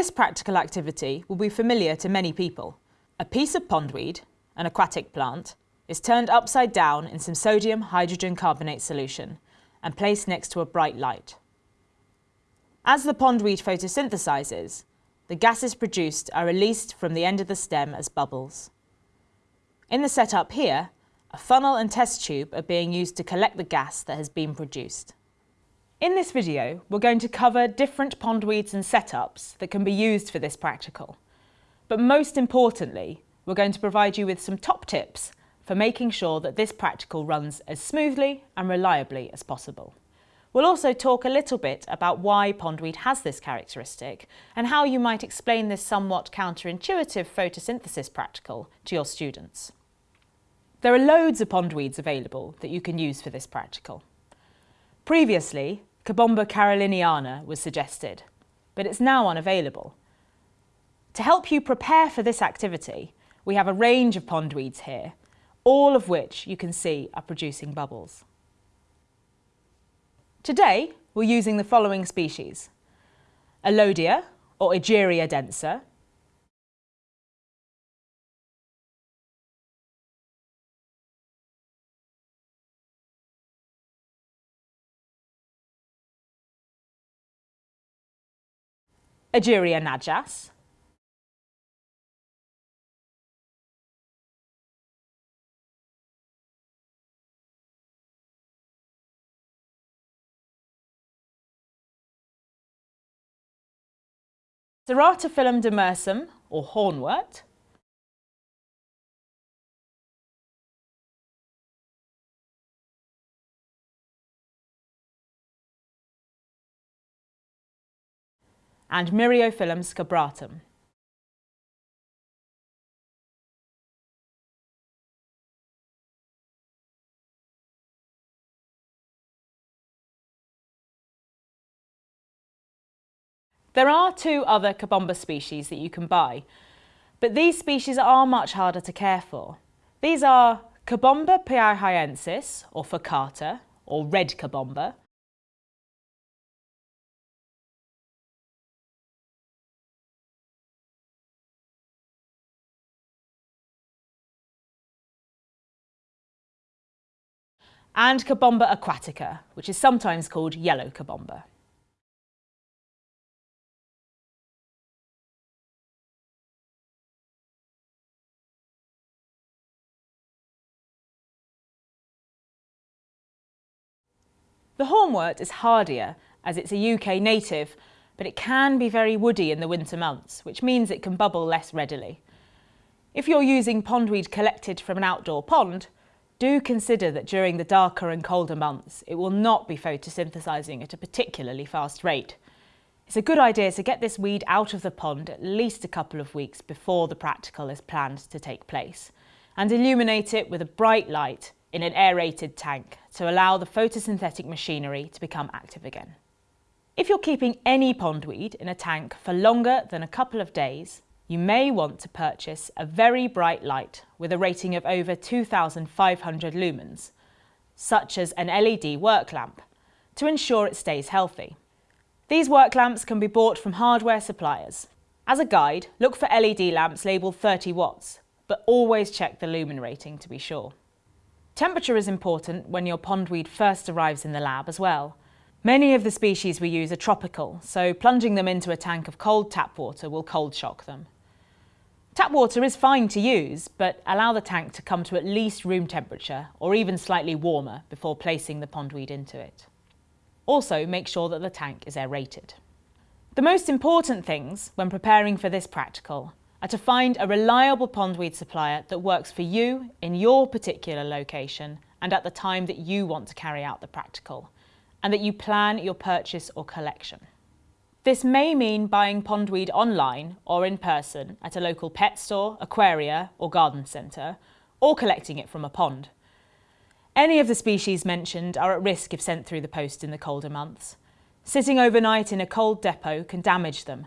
This practical activity will be familiar to many people. A piece of pondweed, an aquatic plant, is turned upside down in some sodium hydrogen carbonate solution and placed next to a bright light. As the pondweed photosynthesizes, the gases produced are released from the end of the stem as bubbles. In the setup here, a funnel and test tube are being used to collect the gas that has been produced. In this video, we're going to cover different pondweeds and setups that can be used for this practical. But most importantly, we're going to provide you with some top tips for making sure that this practical runs as smoothly and reliably as possible. We'll also talk a little bit about why pondweed has this characteristic and how you might explain this somewhat counterintuitive photosynthesis practical to your students. There are loads of pondweeds available that you can use for this practical. Previously, Cabomba caroliniana was suggested, but it's now unavailable. To help you prepare for this activity, we have a range of pondweeds here, all of which you can see are producing bubbles. Today, we're using the following species. Elodea, or Egeria densa, Egeria najas, Ceratophyllum demersum, or hornwort, and Myriophyllum scabratum. There are two other Cabomba species that you can buy, but these species are much harder to care for. These are Cabomba piauhyensis, or furcata, or red Cabomba, and Cabomba aquatica, which is sometimes called yellow Cabomba. The hornwort is hardier as it's a UK native, but it can be very woody in the winter months, which means it can bubble less readily. If you're using pondweed collected from an outdoor pond, do consider that during the darker and colder months, it will not be photosynthesising at a particularly fast rate. It's a good idea to get this weed out of the pond at least a couple of weeks before the practical is planned to take place and illuminate it with a bright light in an aerated tank to allow the photosynthetic machinery to become active again. If you're keeping any pondweed in a tank for longer than a couple of days, you may want to purchase a very bright light with a rating of over 2,500 lumens, such as an LED work lamp, to ensure it stays healthy. These work lamps can be bought from hardware suppliers. As a guide, look for LED lamps labelled 30 watts, but always check the lumen rating to be sure. Temperature is important when your pondweed first arrives in the lab as well. Many of the species we use are tropical, so plunging them into a tank of cold tap water will cold shock them. Tap water is fine to use, but allow the tank to come to at least room temperature or even slightly warmer before placing the pondweed into it. Also, make sure that the tank is aerated. The most important things when preparing for this practical are to find a reliable pondweed supplier that works for you in your particular location and at the time that you want to carry out the practical, and that you plan your purchase or collection. This may mean buying pondweed online or in person at a local pet store, aquaria or garden centre, or collecting it from a pond. Any of the species mentioned are at risk if sent through the post in the colder months. Sitting overnight in a cold depot can damage them,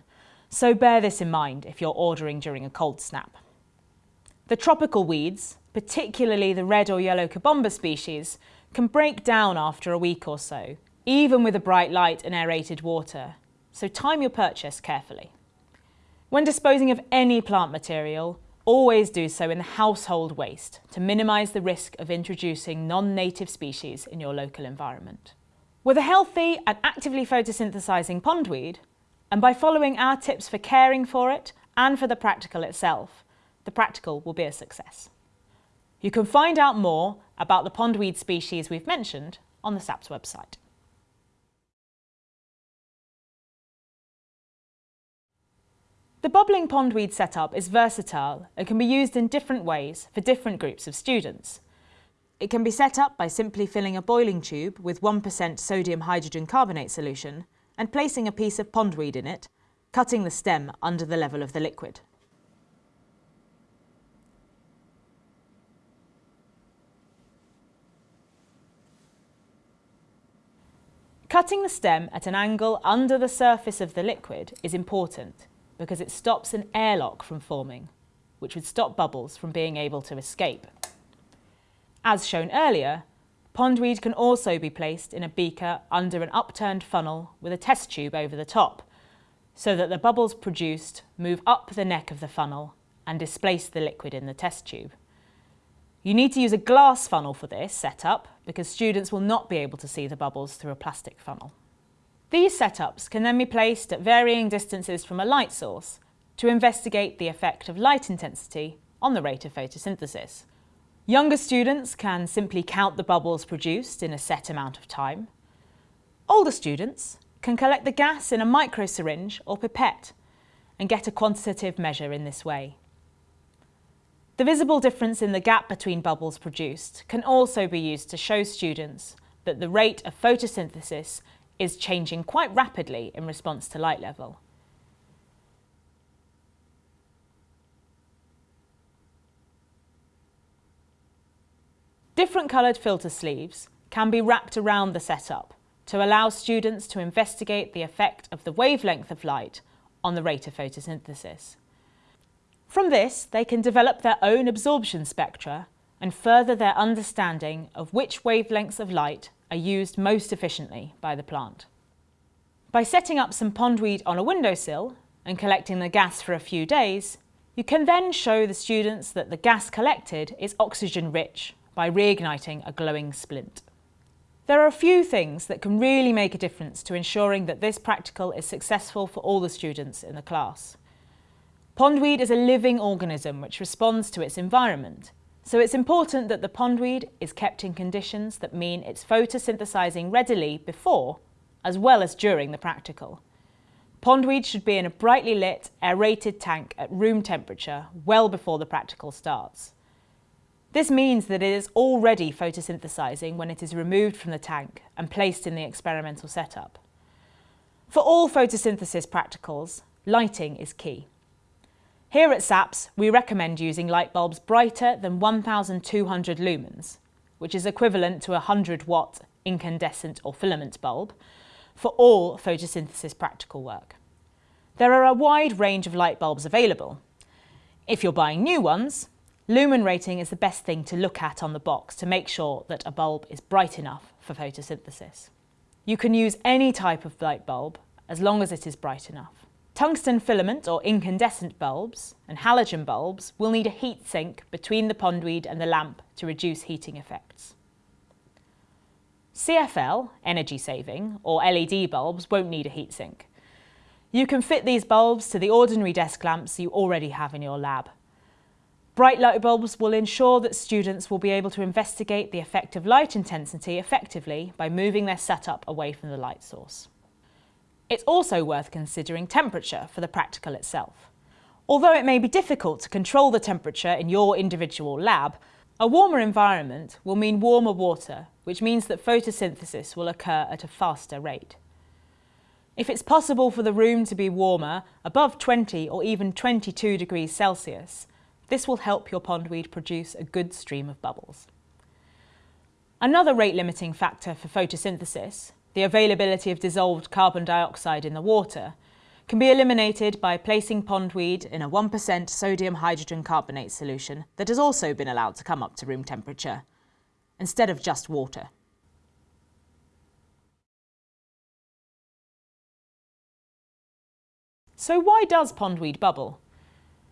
so bear this in mind if you're ordering during a cold snap. The tropical weeds, particularly the red or yellow Cabomba species, can break down after a week or so, even with a bright light and aerated water, so time your purchase carefully. When disposing of any plant material, always do so in the household waste to minimise the risk of introducing non-native species in your local environment. With a healthy and actively photosynthesising pondweed, and by following our tips for caring for it and for the practical itself, the practical will be a success. You can find out more about the pondweed species we've mentioned on the SAPS website. The bubbling pondweed setup is versatile and can be used in different ways for different groups of students. It can be set up by simply filling a boiling tube with 1% sodium hydrogen carbonate solution and placing a piece of pondweed in it, cutting the stem under the level of the liquid. Cutting the stem at an angle under the surface of the liquid is important because it stops an airlock from forming, which would stop bubbles from being able to escape. As shown earlier, pondweed can also be placed in a beaker under an upturned funnel with a test tube over the top, so that the bubbles produced move up the neck of the funnel and displace the liquid in the test tube. You need to use a glass funnel for this setup because students will not be able to see the bubbles through a plastic funnel. These setups can then be placed at varying distances from a light source to investigate the effect of light intensity on the rate of photosynthesis. Younger students can simply count the bubbles produced in a set amount of time. Older students can collect the gas in a microsyringe or pipette and get a quantitative measure in this way. The visible difference in the gap between bubbles produced can also be used to show students that the rate of photosynthesis is changing quite rapidly in response to light level. Different coloured filter sleeves can be wrapped around the setup to allow students to investigate the effect of the wavelength of light on the rate of photosynthesis. From this, they can develop their own absorption spectra and further their understanding of which wavelengths of light are used most efficiently by the plant. By setting up some pondweed on a windowsill and collecting the gas for a few days, you can then show the students that the gas collected is oxygen rich by reigniting a glowing splint. There are a few things that can really make a difference to ensuring that this practical is successful for all the students in the class. Pondweed is a living organism which responds to its environment so it's important that the pondweed is kept in conditions that mean it's photosynthesising readily before as well as during the practical. Pondweed should be in a brightly lit, aerated tank at room temperature well before the practical starts. This means that it is already photosynthesising when it is removed from the tank and placed in the experimental setup. For all photosynthesis practicals, lighting is key. Here at SAPS, we recommend using light bulbs brighter than 1200 lumens, which is equivalent to a 100 watt incandescent or filament bulb, for all photosynthesis practical work. There are a wide range of light bulbs available. If you're buying new ones, lumen rating is the best thing to look at on the box to make sure that a bulb is bright enough for photosynthesis. You can use any type of light bulb as long as it is bright enough. Tungsten filament or incandescent bulbs and halogen bulbs will need a heat sink between the pondweed and the lamp to reduce heating effects. CFL, energy saving, or LED bulbs won't need a heat sink. You can fit these bulbs to the ordinary desk lamps you already have in your lab. Bright light bulbs will ensure that students will be able to investigate the effect of light intensity effectively by moving their setup away from the light source. It's also worth considering temperature for the practical itself. Although it may be difficult to control the temperature in your individual lab, a warmer environment will mean warmer water, which means that photosynthesis will occur at a faster rate. If it's possible for the room to be warmer, above 20 or even 22 degrees Celsius, this will help your pondweed produce a good stream of bubbles. Another rate limiting factor for photosynthesis the availability of dissolved carbon dioxide in the water, can be eliminated by placing pondweed in a 1% sodium hydrogen carbonate solution that has also been allowed to come up to room temperature, instead of just water. So why does pondweed bubble?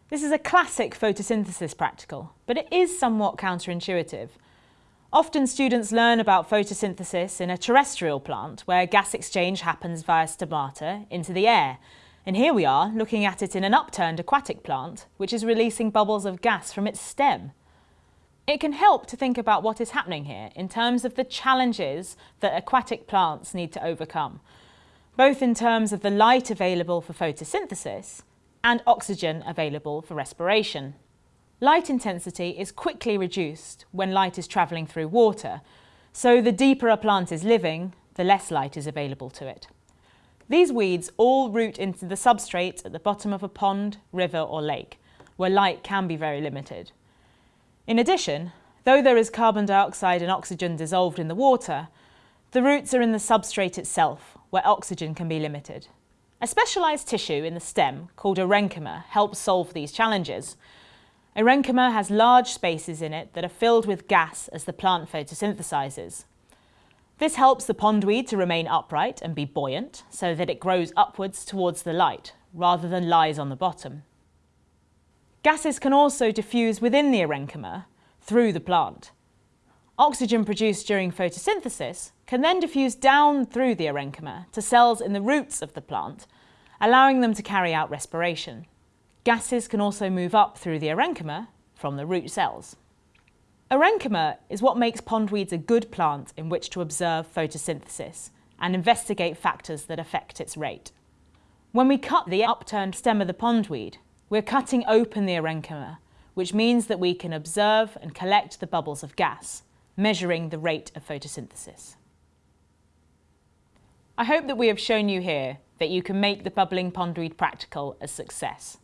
This is a classic photosynthesis practical, but it is somewhat counterintuitive. Often students learn about photosynthesis in a terrestrial plant where gas exchange happens via stomata into the air. And here we are looking at it in an upturned aquatic plant, which is releasing bubbles of gas from its stem. It can help to think about what is happening here in terms of the challenges that aquatic plants need to overcome, both in terms of the light available for photosynthesis and oxygen available for respiration. Light intensity is quickly reduced when light is travelling through water, so the deeper a plant is living, the less light is available to it. These weeds all root into the substrate at the bottom of a pond, river or lake, where light can be very limited. In addition, though there is carbon dioxide and oxygen dissolved in the water, the roots are in the substrate itself, where oxygen can be limited. A specialised tissue in the stem, called aerenchyma, helps solve these challenges. Aerenchyma has large spaces in it that are filled with gas as the plant photosynthesises. This helps the pondweed to remain upright and be buoyant so that it grows upwards towards the light rather than lies on the bottom. Gases can also diffuse within the aerenchyma through the plant. Oxygen produced during photosynthesis can then diffuse down through the aerenchyma to cells in the roots of the plant, allowing them to carry out respiration. Gases can also move up through the aerenchyma from the root cells. Aerenchyma is what makes pondweeds a good plant in which to observe photosynthesis and investigate factors that affect its rate. When we cut the upturned stem of the pondweed, we're cutting open the aerenchyma, which means that we can observe and collect the bubbles of gas, measuring the rate of photosynthesis. I hope that we have shown you here that you can make the bubbling pondweed practical a success.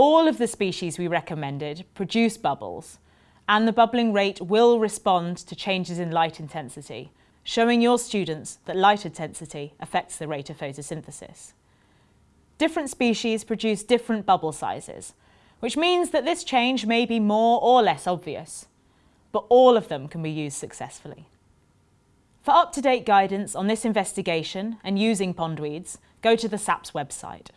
All of the species we recommended produce bubbles, and the bubbling rate will respond to changes in light intensity, showing your students that light intensity affects the rate of photosynthesis. Different species produce different bubble sizes, which means that this change may be more or less obvious, but all of them can be used successfully. For up-to-date guidance on this investigation and using pondweeds, go to the SAPS website.